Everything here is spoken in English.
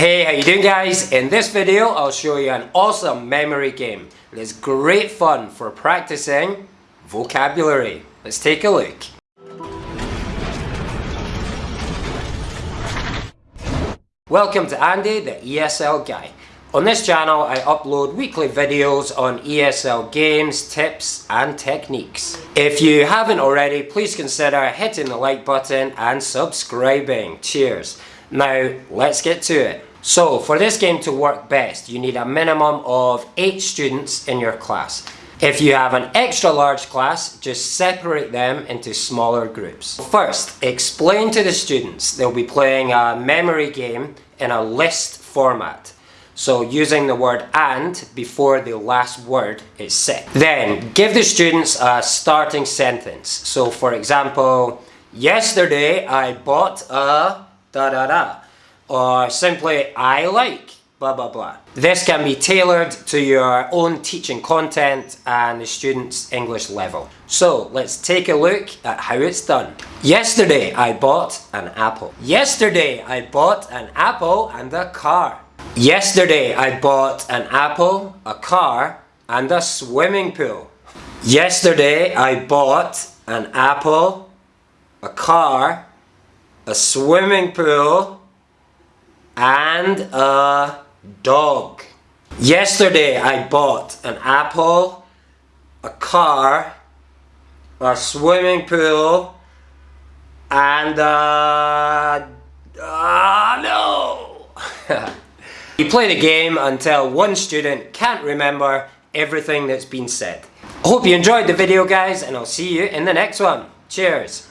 Hey, how you doing guys? In this video, I'll show you an awesome memory game. It's great fun for practicing vocabulary. Let's take a look. Welcome to Andy, the ESL guy. On this channel, I upload weekly videos on ESL games, tips and techniques. If you haven't already, please consider hitting the like button and subscribing. Cheers. Now, let's get to it. So, for this game to work best, you need a minimum of 8 students in your class. If you have an extra large class, just separate them into smaller groups. First, explain to the students they'll be playing a memory game in a list format. So using the word and before the last word is said. Then give the students a starting sentence. So for example, yesterday I bought a da da da. Or simply I like blah blah blah. This can be tailored to your own teaching content and the student's English level. So let's take a look at how it's done. Yesterday I bought an apple. Yesterday I bought an apple and a car. Yesterday I bought an apple, a car and a swimming pool. Yesterday I bought an apple, a car, a swimming pool and a dog. Yesterday I bought an apple, a car, a swimming pool and a... Uh, no! You play the game until one student can't remember everything that's been said. I hope you enjoyed the video guys and I'll see you in the next one. Cheers!